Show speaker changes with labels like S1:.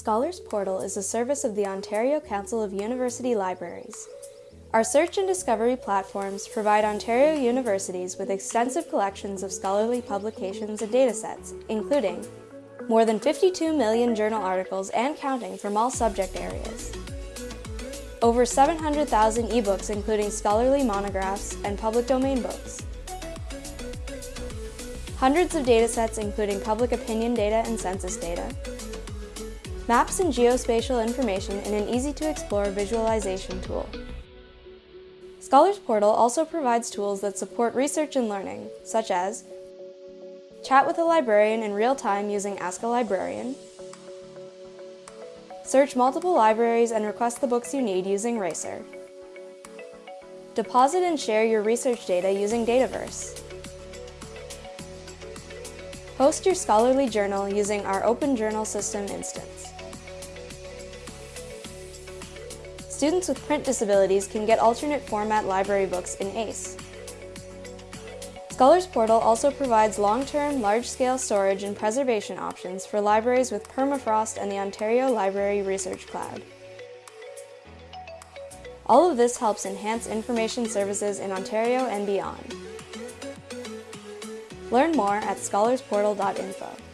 S1: Scholars Portal is a service of the Ontario Council of University Libraries. Our search and discovery platforms provide Ontario universities with extensive collections of scholarly publications and datasets, including more than 52 million journal articles and counting from all subject areas, over 700,000 ebooks including scholarly monographs and public domain books, hundreds of datasets including public opinion data and census data, maps and geospatial information in an easy-to-explore visualization tool. Scholars Portal also provides tools that support research and learning, such as chat with a librarian in real time using Ask a Librarian, search multiple libraries and request the books you need using Racer, deposit and share your research data using Dataverse, host your scholarly journal using our Open Journal System instance. Students with print disabilities can get alternate format library books in ACE. Scholars Portal also provides long-term, large-scale storage and preservation options for libraries with permafrost and the Ontario Library Research Cloud. All of this helps enhance information services in Ontario and beyond. Learn more at scholarsportal.info.